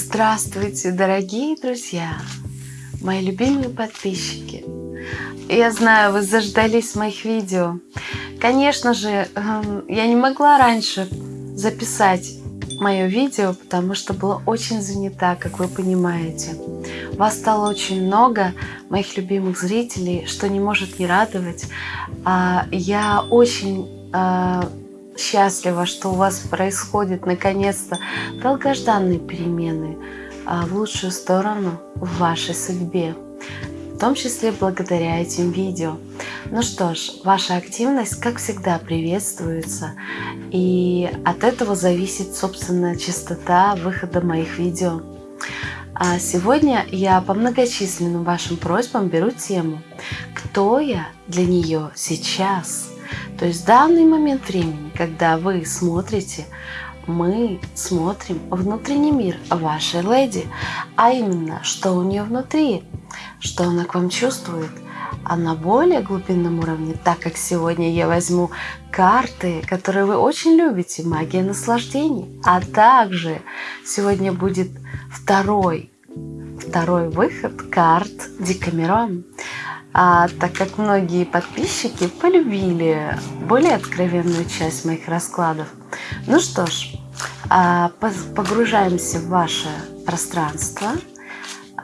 Здравствуйте, дорогие друзья, мои любимые подписчики. Я знаю, вы заждались моих видео. Конечно же, эм, я не могла раньше записать мое видео, потому что была очень занята, как вы понимаете. Вас стало очень много, моих любимых зрителей, что не может не радовать. А, я очень а, счастлива, что у вас происходит наконец-то долгожданные перемены а, в лучшую сторону в вашей судьбе, в том числе благодаря этим видео. Ну что ж, ваша активность, как всегда, приветствуется, и от этого зависит, собственно, частота выхода моих видео. А сегодня я по многочисленным вашим просьбам беру тему «Кто я для нее сейчас?». То есть в данный момент времени, когда вы смотрите, мы смотрим внутренний мир вашей леди, а именно, что у нее внутри, что она к вам чувствует, а на более глубинном уровне, так как сегодня я возьму карты, которые вы очень любите, магия наслаждений, а также сегодня будет второй, второй выход карт Декамерон а, так как многие подписчики полюбили более откровенную часть моих раскладов. Ну что ж, а, погружаемся в ваше пространство.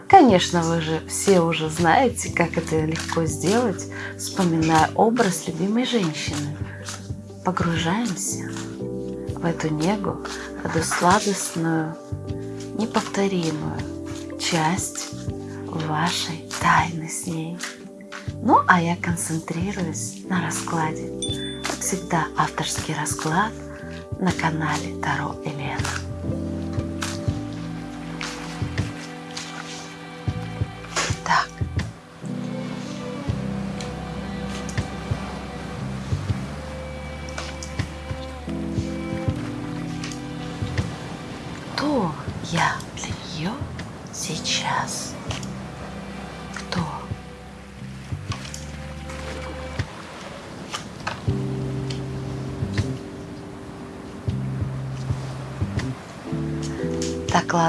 Конечно, вы же все уже знаете, как это легко сделать, вспоминая образ любимой женщины. Погружаемся в эту негу, в эту сладостную, неповторимую часть вашей тайны с ней. Ну, а я концентрируюсь на раскладе. Как всегда, авторский расклад на канале Таро Елена.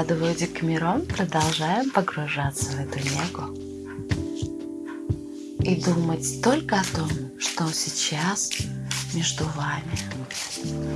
Докладываю Декамерон, продолжаем погружаться в эту негу. И думать только о том, что сейчас между вами.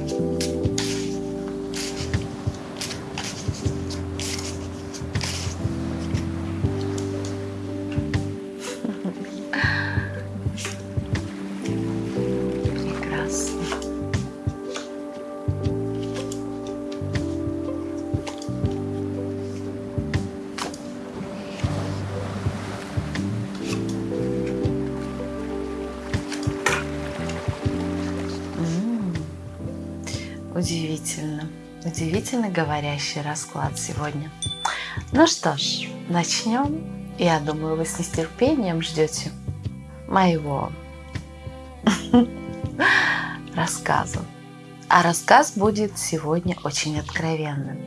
Удивительно, говорящий расклад сегодня. Ну что ж, начнем. Я думаю, вы с нетерпением ждете моего рассказа. А рассказ будет сегодня очень откровенным.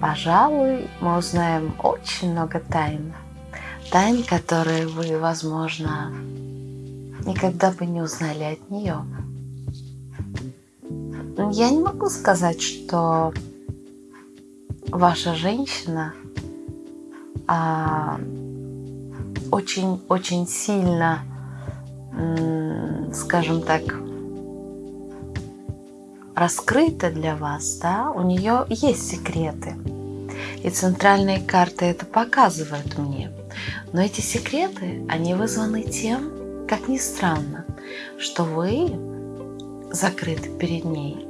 Пожалуй, мы узнаем очень много тайн. Тайн, которые вы, возможно, никогда бы не узнали от нее. Я не могу сказать, что ваша женщина очень-очень а, сильно, скажем так, раскрыта для вас, да, у нее есть секреты. И центральные карты это показывают мне. Но эти секреты, они вызваны тем, как ни странно, что вы закрыты перед ней.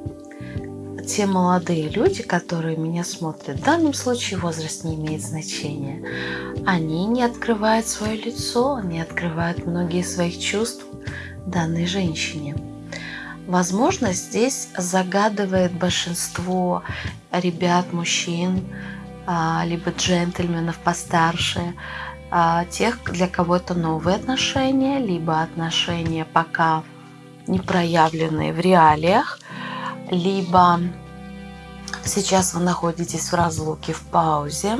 Те молодые люди, которые меня смотрят, в данном случае возраст не имеет значения, они не открывают свое лицо, не открывают многие своих чувств данной женщине. Возможно, здесь загадывает большинство ребят, мужчин, а, либо джентльменов постарше, а, тех, для кого это новые отношения, либо отношения пока не проявленные в реалиях, либо сейчас вы находитесь в разлуке, в паузе,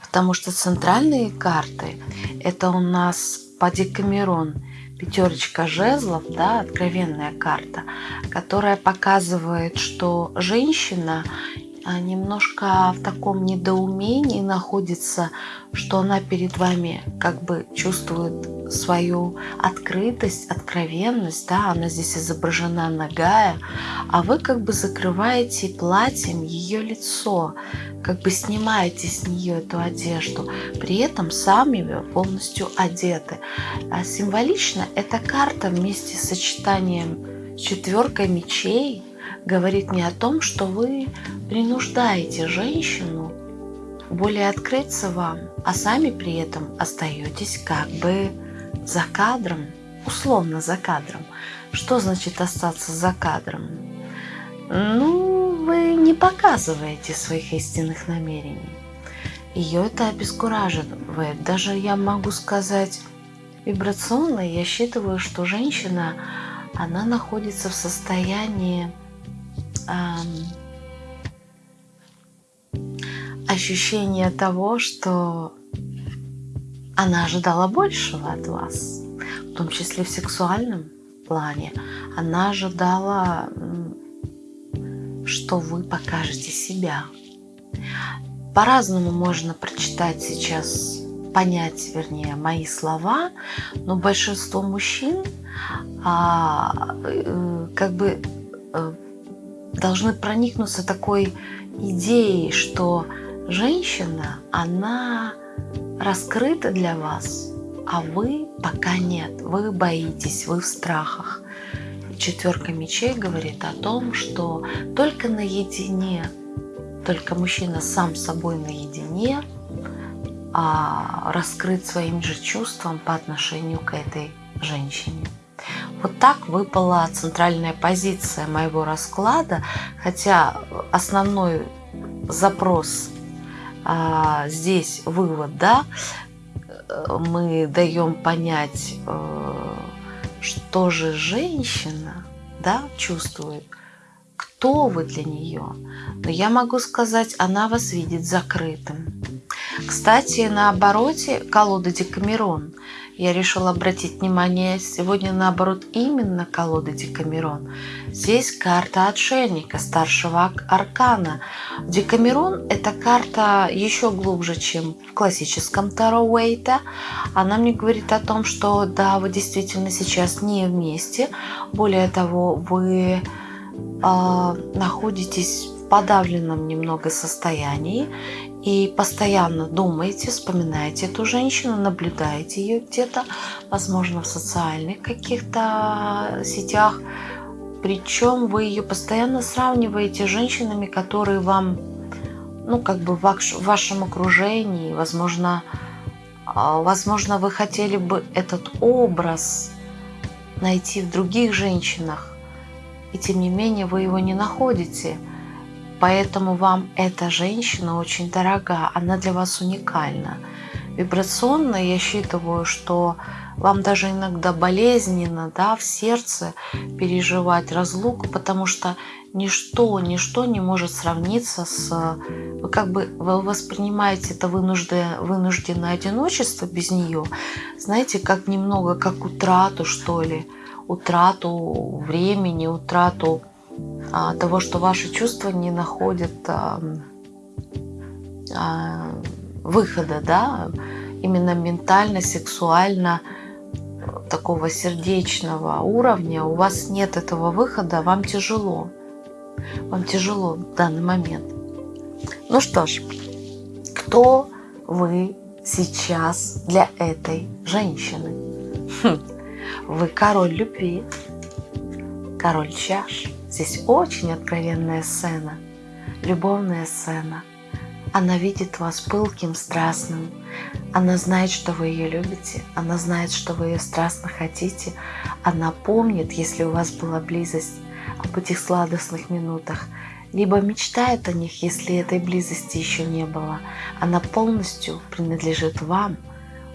потому что центральные карты – это у нас по Декамерон пятерочка жезлов, да, откровенная карта, которая показывает, что женщина немножко в таком недоумении находится, что она перед вами как бы чувствует свою открытость, откровенность, да, она здесь изображена ногая, а вы как бы закрываете платьем ее лицо, как бы снимаете с нее эту одежду, при этом сами полностью одеты. А символично эта карта вместе с сочетанием четверка мечей говорит не о том, что вы принуждаете женщину более открыться вам, а сами при этом остаетесь как бы за кадром, условно за кадром. Что значит остаться за кадром? Ну, вы не показываете своих истинных намерений. Ее это обескураживает. Даже я могу сказать вибрационно, я считываю, что женщина, она находится в состоянии ощущение того, что она ожидала большего от вас, в том числе в сексуальном плане. Она ожидала, что вы покажете себя. По-разному можно прочитать сейчас, понять, вернее, мои слова, но большинство мужчин а, э, как бы э, должны проникнуться такой идеей, что женщина, она раскрыта для вас, а вы пока нет, вы боитесь, вы в страхах. Четверка мечей говорит о том, что только наедине, только мужчина сам собой наедине а, раскрыт своим же чувством по отношению к этой женщине. Вот так выпала центральная позиция моего расклада, хотя основной запрос а, здесь вывод, да, мы даем понять, э, что же женщина, да, чувствует, кто вы для нее. Но я могу сказать, она вас видит закрытым. Кстати, на обороте колода Декамерон я решила обратить внимание сегодня наоборот именно колоды Декамерон. Здесь карта отшельника, старшего аркана. Декамерон – это карта еще глубже, чем в классическом Таро Уэйта. Она мне говорит о том, что да, вы действительно сейчас не вместе. Более того, вы э, находитесь подавленном немного состоянии и постоянно думаете, вспоминаете эту женщину, наблюдаете ее где-то, возможно, в социальных каких-то сетях. Причем вы ее постоянно сравниваете с женщинами, которые вам, ну, как бы в вашем окружении, возможно, а, возможно, вы хотели бы этот образ найти в других женщинах, и тем не менее вы его не находите – Поэтому вам эта женщина очень дорога, она для вас уникальна. Вибрационно я считываю, что вам даже иногда болезненно да, в сердце переживать разлуку, потому что ничто, ничто не может сравниться с... Вы как бы вы воспринимаете это вынужденное, вынужденное одиночество без нее, знаете, как немного как утрату, что ли, утрату времени, утрату того, что ваши чувства не находят а, а, выхода, да, именно ментально, сексуально, такого сердечного уровня, у вас нет этого выхода, вам тяжело. Вам тяжело в данный момент. Ну что ж, кто вы сейчас для этой женщины? Хм, вы король любви, король чаш. Здесь очень откровенная сцена, любовная сцена. Она видит вас пылким, страстным. Она знает, что вы ее любите. Она знает, что вы ее страстно хотите. Она помнит, если у вас была близость, об этих сладостных минутах. Либо мечтает о них, если этой близости еще не было. Она полностью принадлежит вам,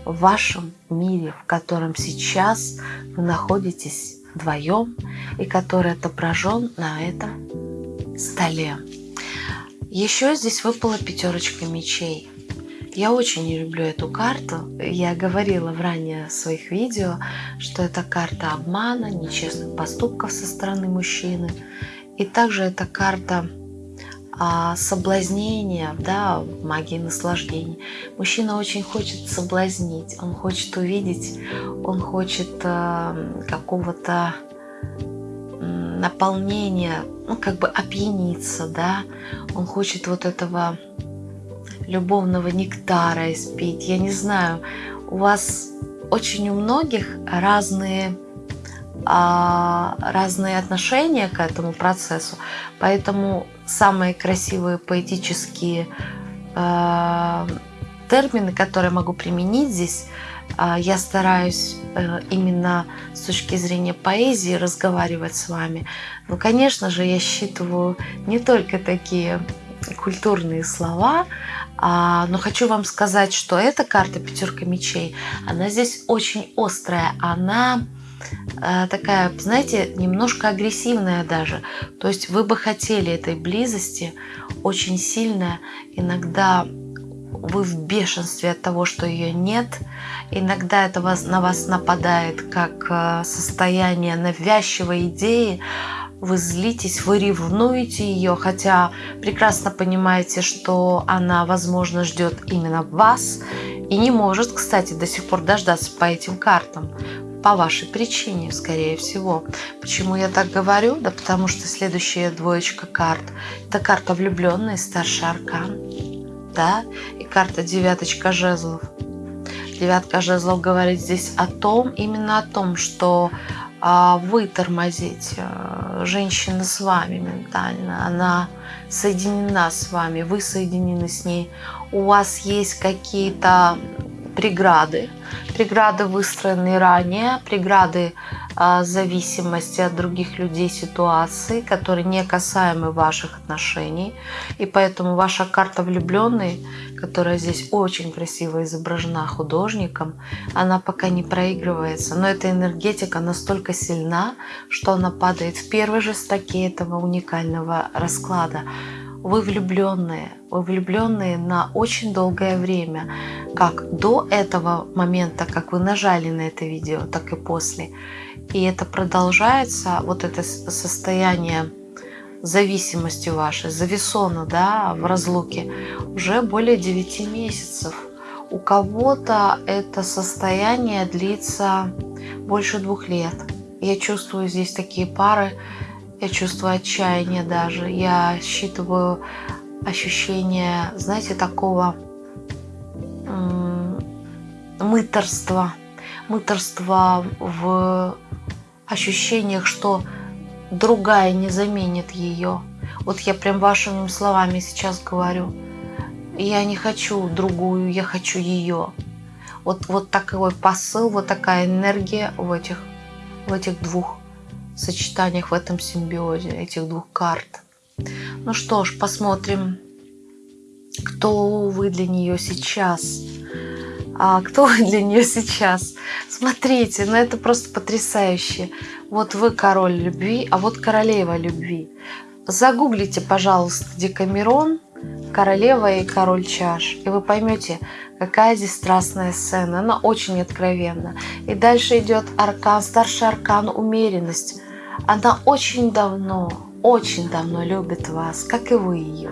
в вашем мире, в котором сейчас вы находитесь вдвоем и который отображен на этом столе. Еще здесь выпала пятерочка мечей. Я очень не люблю эту карту. Я говорила в ранее своих видео, что это карта обмана, нечестных поступков со стороны мужчины. И также это карта соблазнения, да, магии наслаждений. Мужчина очень хочет соблазнить, он хочет увидеть, он хочет а, какого-то наполнения, ну, как бы опьяниться, да, он хочет вот этого любовного нектара испить. Я не знаю, у вас очень у многих разные а, разные отношения к этому процессу, поэтому самые красивые поэтические э, термины, которые могу применить здесь, э, я стараюсь э, именно с точки зрения поэзии разговаривать с вами. Но, конечно же, я считываю не только такие культурные слова, а, но хочу вам сказать, что эта карта пятерка мечей, она здесь очень острая, она такая, знаете, немножко агрессивная даже. То есть вы бы хотели этой близости очень сильно. Иногда вы в бешенстве от того, что ее нет. Иногда это вас, на вас нападает как э, состояние навязчивой идеи, вы злитесь, вы ревнуете ее, хотя прекрасно понимаете, что она, возможно, ждет именно вас и не может, кстати, до сих пор дождаться по этим картам по вашей причине, скорее всего. Почему я так говорю? Да потому что следующая двоечка карт – это карта влюбленный, старший аркан, да, и карта девяточка жезлов. Девятка жезлов говорит здесь о том, именно о том, что а, вы тормозите. Женщина с вами ментально, она соединена с вами, вы соединены с ней. У вас есть какие-то преграды, преграды, выстроенные ранее, преграды э, зависимости от других людей, ситуации, которые не касаемы ваших отношений. И поэтому ваша карта влюбленный, которая здесь очень красиво изображена художником, она пока не проигрывается. Но эта энергетика настолько сильна, что она падает в первой же строке этого уникального расклада вы влюбленные, вы влюбленные на очень долгое время, как до этого момента, как вы нажали на это видео, так и после. И это продолжается, вот это состояние зависимости вашей, зависона да, в разлуке, уже более 9 месяцев. У кого-то это состояние длится больше двух лет. Я чувствую здесь такие пары, я чувствую отчаяние даже. Я считываю ощущение, знаете, такого мыторства. Мыторства в ощущениях, что другая не заменит ее. Вот я прям вашими словами сейчас говорю. Я не хочу другую, я хочу ее. Вот, вот такой посыл, вот такая энергия в этих, в этих двух сочетаниях, в этом симбиозе этих двух карт. Ну что ж, посмотрим, кто вы для нее сейчас. А кто вы для нее сейчас? Смотрите, ну это просто потрясающе. Вот вы король любви, а вот королева любви. Загуглите, пожалуйста, Декамерон, королева и король чаш, и вы поймете, какая здесь страстная сцена. Она очень откровенна. И дальше идет аркан, старший аркан умеренность. Она очень давно, очень давно любит вас, как и вы ее.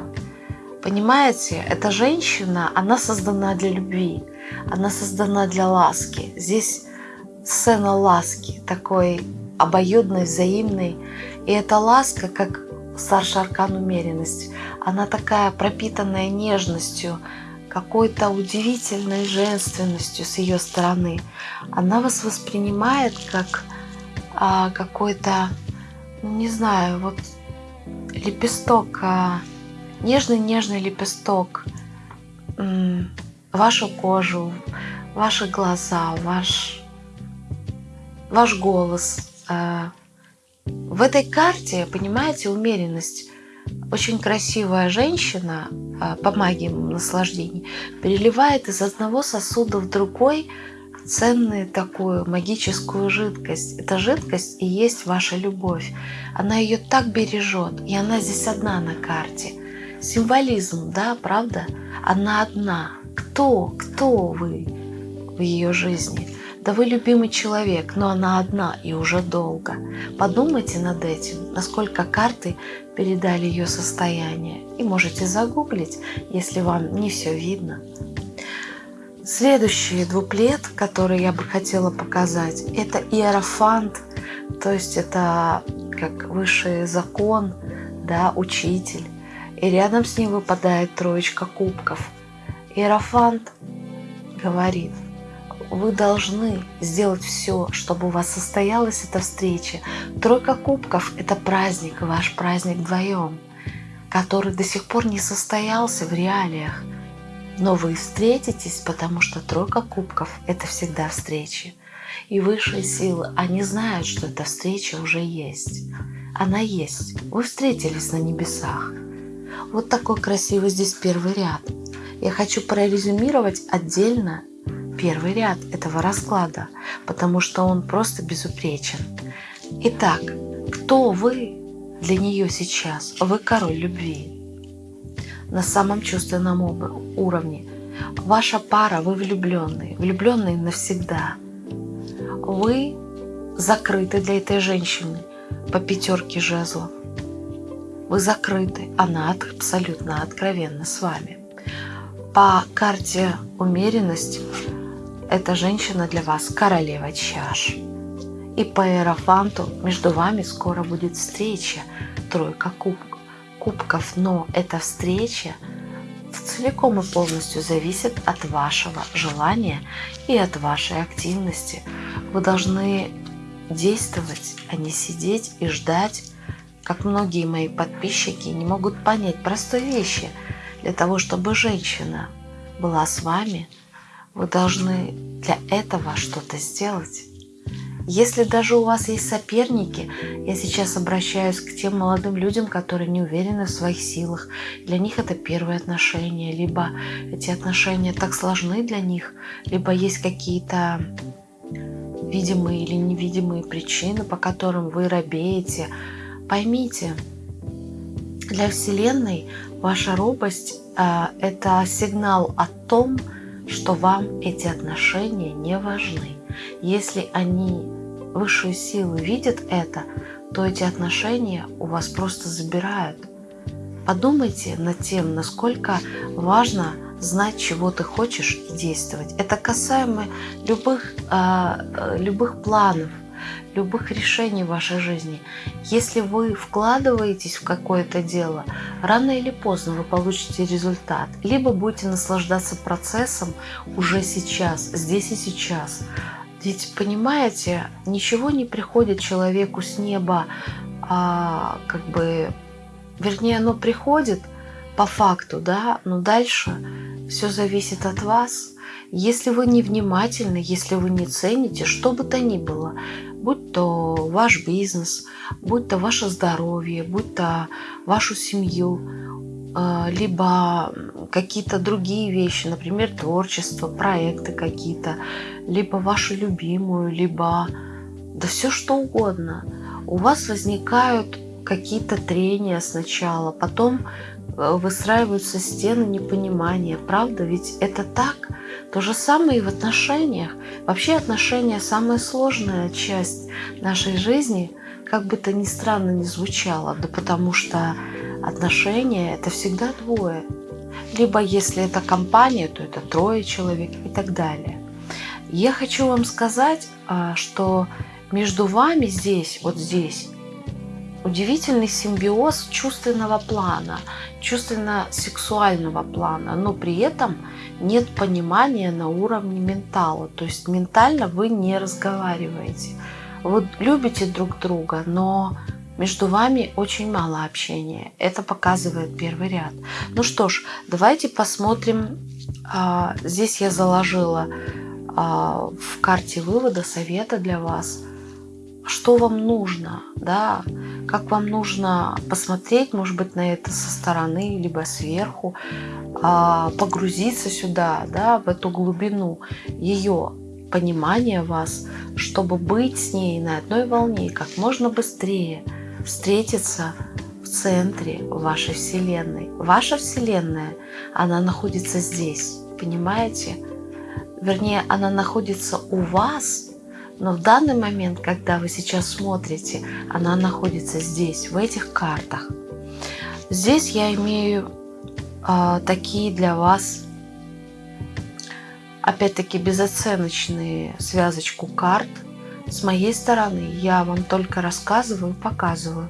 Понимаете, эта женщина, она создана для любви, она создана для ласки. Здесь сцена ласки, такой обоюдной, взаимной. И эта ласка, как старший аркан умеренность, она такая пропитанная нежностью, какой-то удивительной женственностью с ее стороны. Она вас воспринимает как а, какой-то, ну, не знаю, вот лепесток, а, нежный-нежный лепесток, вашу кожу, ваши глаза, ваш, ваш голос. А, в этой карте, понимаете, умеренность. Очень красивая женщина а, по магии наслаждений переливает из одного сосуда в другой ценную такую магическую жидкость. Эта жидкость и есть ваша любовь. Она ее так бережет, и она здесь одна на карте. Символизм, да, правда? Она одна. Кто, кто вы в ее жизни? Да вы любимый человек, но она одна и уже долго. Подумайте над этим, насколько карты передали ее состояние. И можете загуглить, если вам не все видно. Следующий двуплет, который я бы хотела показать, это иерофант, то есть это как высший закон, да, учитель. И рядом с ним выпадает троечка кубков. Иерофант говорит, вы должны сделать все, чтобы у вас состоялась эта встреча. Тройка кубков – это праздник, ваш праздник вдвоем, который до сих пор не состоялся в реалиях. Но вы встретитесь, потому что тройка кубков – это всегда встречи. И высшие силы, они знают, что эта встреча уже есть. Она есть. Вы встретились на небесах. Вот такой красивый здесь первый ряд. Я хочу прорезюмировать отдельно первый ряд этого расклада, потому что он просто безупречен. Итак, кто вы для нее сейчас? Вы король любви на самом чувственном уровне. Ваша пара, вы влюбленные, влюбленные навсегда. Вы закрыты для этой женщины по пятерке жезлов. Вы закрыты, она абсолютно откровенна с вами. По карте умеренность эта женщина для вас королева чаш. И по аэрофанту между вами скоро будет встреча, тройка кубков кубков, но эта встреча целиком и полностью зависит от вашего желания и от вашей активности. Вы должны действовать, а не сидеть и ждать, как многие мои подписчики не могут понять простой вещи. Для того, чтобы женщина была с вами, вы должны для этого что-то сделать. Если даже у вас есть соперники, я сейчас обращаюсь к тем молодым людям, которые не уверены в своих силах. Для них это первые отношения, либо эти отношения так сложны для них, либо есть какие-то видимые или невидимые причины, по которым вы робеете. Поймите, для Вселенной ваша робость э, – это сигнал о том, что вам эти отношения не важны. Если они, высшие силы, видят это, то эти отношения у вас просто забирают. Подумайте над тем, насколько важно знать, чего ты хочешь и действовать. Это касаемо любых, э, любых планов, любых решений в вашей жизни. Если вы вкладываетесь в какое-то дело, рано или поздно вы получите результат. Либо будете наслаждаться процессом уже сейчас, здесь и сейчас. Ведь, понимаете, ничего не приходит человеку с неба, а, как бы, вернее, оно приходит по факту, да, но дальше все зависит от вас. Если вы не внимательны, если вы не цените, что бы то ни было, будь то ваш бизнес, будь то ваше здоровье, будь то вашу семью, либо какие-то другие вещи, например, творчество, проекты какие-то, либо вашу любимую, либо да все что угодно. У вас возникают какие-то трения сначала, потом э, выстраиваются стены непонимания. Правда? Ведь это так. То же самое и в отношениях. Вообще отношения самая сложная часть нашей жизни, как бы то ни странно ни звучало, да потому что отношения это всегда двое. Либо если это компания, то это трое человек и так далее. Я хочу вам сказать, а, что между вами здесь, вот здесь, удивительный симбиоз чувственного плана, чувственно-сексуального плана, но при этом нет понимания на уровне ментала. То есть ментально вы не разговариваете. Вы любите друг друга, но между вами очень мало общения. Это показывает первый ряд. Ну что ж, давайте посмотрим. А, здесь я заложила а, в карте вывода совета для вас – что вам нужно, да, как вам нужно посмотреть, может быть, на это со стороны, либо сверху, а, погрузиться сюда, да, в эту глубину ее понимания вас, чтобы быть с ней на одной волне как можно быстрее, встретиться в центре вашей Вселенной. Ваша Вселенная, она находится здесь, понимаете? вернее, она находится у вас, но в данный момент, когда вы сейчас смотрите, она находится здесь, в этих картах. Здесь я имею э, такие для вас, опять-таки, безоценочные связочку карт. С моей стороны я вам только рассказываю, показываю.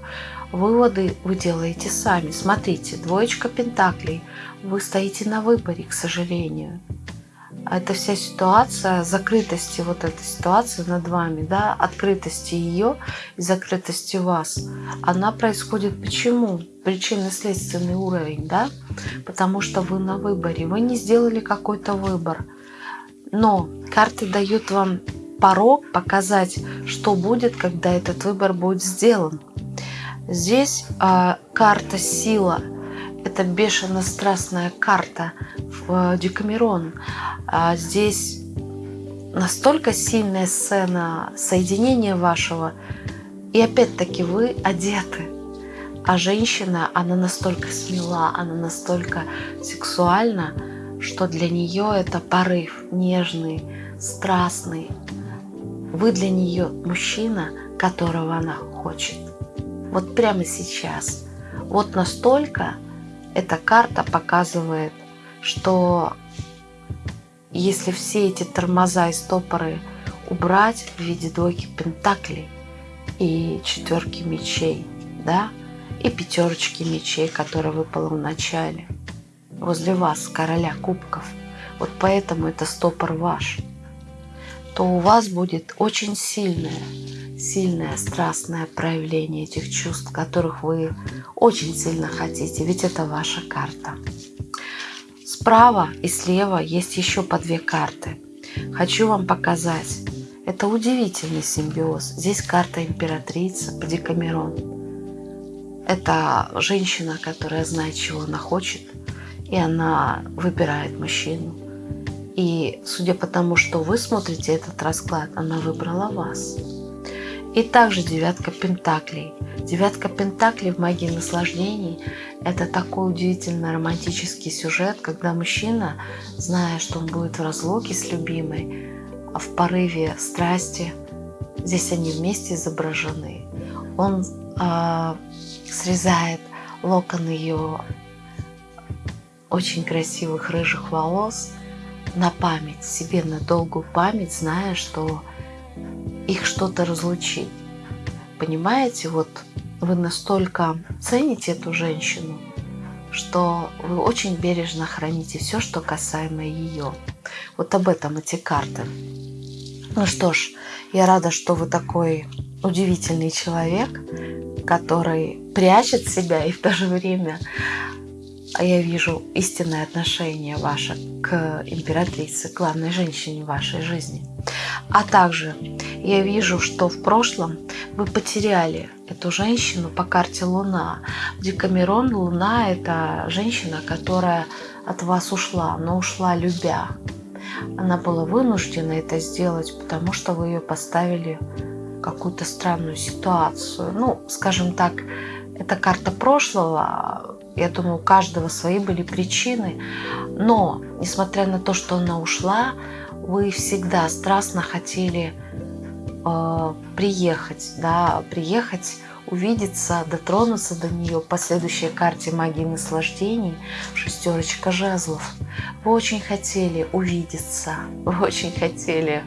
Выводы вы делаете сами. Смотрите, двоечка пентаклей. Вы стоите на выборе, к сожалению. Это вся ситуация, закрытости вот этой ситуации над вами, да, открытости ее и закрытости вас, она происходит почему? Причинно-следственный уровень, да, потому что вы на выборе, вы не сделали какой-то выбор. Но карты дают вам порог показать, что будет, когда этот выбор будет сделан. Здесь э, карта сила. Это бешено-страстная карта в Декамерон. А здесь настолько сильная сцена соединения вашего. И опять-таки вы одеты. А женщина, она настолько смела, она настолько сексуальна, что для нее это порыв нежный, страстный. Вы для нее мужчина, которого она хочет вот прямо сейчас. Вот настолько эта карта показывает, что если все эти тормоза и стопоры убрать в виде двойки пентаклей и четверки мечей, да, и пятерочки мечей, которая выпала в начале, возле вас, короля кубков, вот поэтому это стопор ваш, то у вас будет очень сильная сильное, страстное проявление этих чувств, которых вы очень сильно хотите, ведь это ваша карта. Справа и слева есть еще по две карты. Хочу вам показать. Это удивительный симбиоз. Здесь карта императрица по Декамерон. Это женщина, которая знает, чего она хочет, и она выбирает мужчину. И судя по тому, что вы смотрите этот расклад, она выбрала вас. И также девятка пентаклей. Девятка пентаклей в магии наслаждений – это такой удивительно романтический сюжет, когда мужчина, зная, что он будет в разлуке с любимой, а в порыве страсти, здесь они вместе изображены, он э, срезает локон ее очень красивых рыжих волос на память, себе на долгую память, зная, что их что-то разлучить. Понимаете, вот вы настолько цените эту женщину, что вы очень бережно храните все, что касаемо ее. Вот об этом эти карты. Ну что ж, я рада, что вы такой удивительный человек, который прячет себя и в то же время а я вижу истинное отношение ваше к императрице, главной женщине вашей жизни. А также я вижу, что в прошлом вы потеряли эту женщину по карте Луна. Декамерон Луна – это женщина, которая от вас ушла, но ушла любя. Она была вынуждена это сделать, потому что вы ее поставили в какую-то странную ситуацию. Ну, скажем так, это карта прошлого. Я думаю, у каждого свои были причины. Но, несмотря на то, что она ушла, вы всегда страстно хотели э, приехать, да, приехать, увидеться, дотронуться до нее по следующей карте магии наслаждений, шестерочка жезлов. Вы очень хотели увидеться, вы очень хотели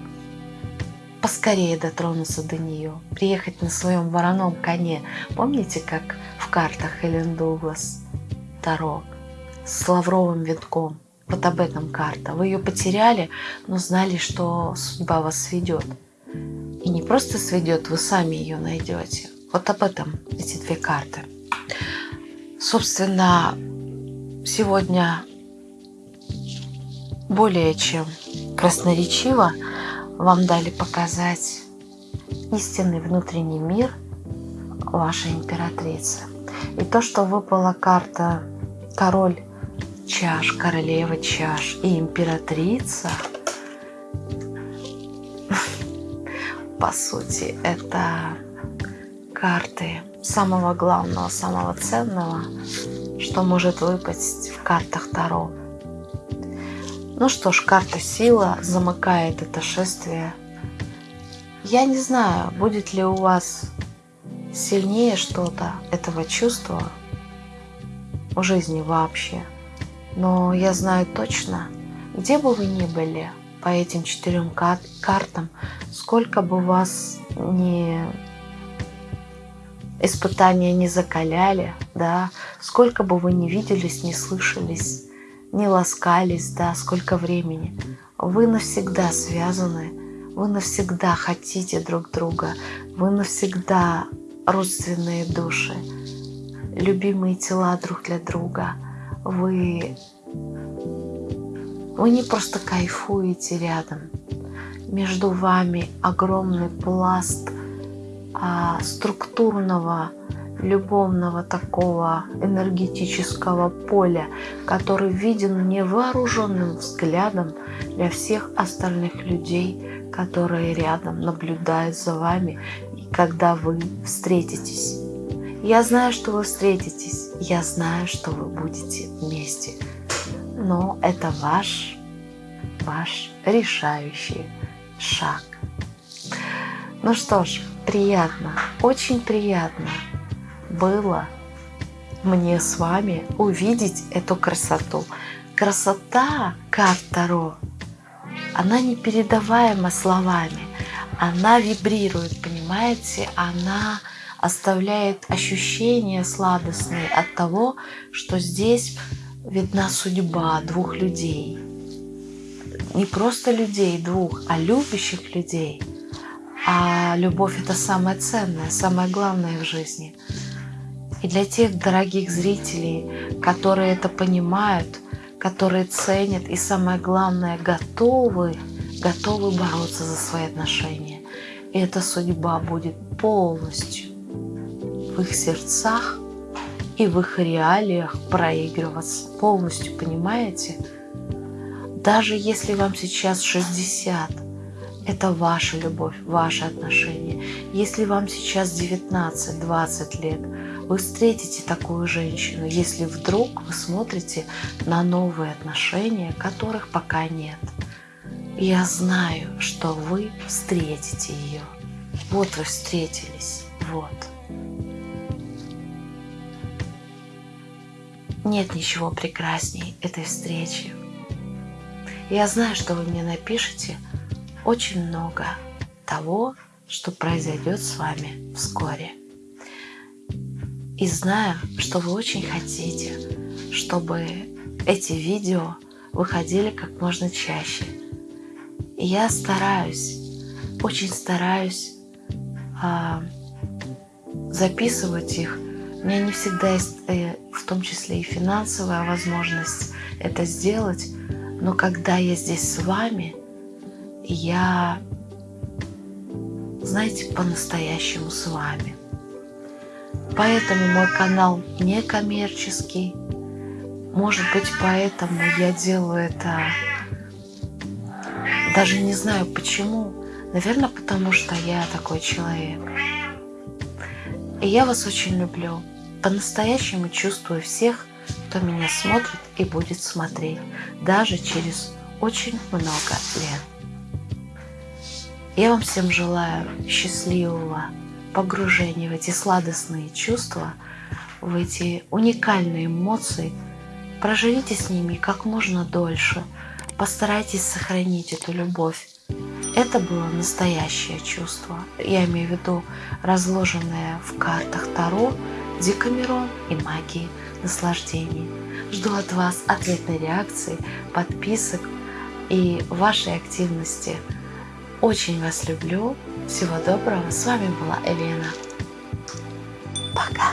поскорее дотронуться до нее, приехать на своем вороном коне. Помните, как в картах Эллен Дуглас Таро с лавровым венком? Вот об этом карта. Вы ее потеряли, но знали, что судьба вас сведет. И не просто сведет, вы сами ее найдете. Вот об этом эти две карты. Собственно, сегодня более чем красноречиво вам дали показать истинный внутренний мир вашей императрицы. И то, что выпала карта король чаш, королева чаш и императрица, по сути, это карты самого главного, самого ценного, что может выпасть в картах Таро. Ну что ж, карта сила замыкает это шествие. Я не знаю, будет ли у вас сильнее что-то этого чувства в жизни вообще. Но я знаю точно, где бы вы ни были по этим четырем картам, сколько бы вас не испытания не закаляли, да, сколько бы вы не виделись, не слышались, не ласкались, да, сколько времени, вы навсегда связаны, вы навсегда хотите друг друга, вы навсегда родственные души, любимые тела друг для друга, вы, вы не просто кайфуете рядом, между вами огромный пласт а, структурного, любовного такого энергетического поля, который виден невооруженным взглядом для всех остальных людей, которые рядом наблюдают за вами, и когда вы встретитесь. Я знаю, что вы встретитесь, я знаю, что вы будете вместе, но это ваш, ваш решающий шаг. Ну что ж, приятно, очень приятно было мне с вами увидеть эту красоту. Красота карт Таро, она непередаваема словами. Она вибрирует, понимаете? Она оставляет ощущения сладостные от того, что здесь видна судьба двух людей. Не просто людей двух, а любящих людей – а любовь это самое ценное, самое главное в жизни. И для тех дорогих зрителей, которые это понимают, которые ценят и самое главное готовы, готовы бороться за свои отношения. И эта судьба будет полностью в их сердцах и в их реалиях проигрываться. Полностью, понимаете? Даже если вам сейчас 60, это ваша любовь, ваши отношения. Если вам сейчас 19-20 лет, вы встретите такую женщину, если вдруг вы смотрите на новые отношения, которых пока нет. Я знаю, что вы встретите ее. Вот вы встретились. Вот. Нет ничего прекрасней этой встречи. Я знаю, что вы мне напишете – очень много того, что произойдет с вами вскоре. И знаю, что вы очень хотите, чтобы эти видео выходили как можно чаще. И я стараюсь, очень стараюсь а, записывать их. У меня не всегда есть, э, в том числе и финансовая возможность это сделать, но когда я здесь с вами – я, знаете, по-настоящему с вами. Поэтому мой канал не коммерческий. Может быть, поэтому я делаю это, даже не знаю почему. Наверное, потому что я такой человек. И я вас очень люблю. По-настоящему чувствую всех, кто меня смотрит и будет смотреть, даже через очень много лет. Я вам всем желаю счастливого погружения в эти сладостные чувства, в эти уникальные эмоции. Проживите с ними как можно дольше. Постарайтесь сохранить эту любовь. Это было настоящее чувство. Я имею в виду разложенное в картах Таро, Декамерон и магии наслаждений. Жду от вас ответной реакции, подписок и вашей активности – очень вас люблю. Всего доброго. С вами была Елена. Пока.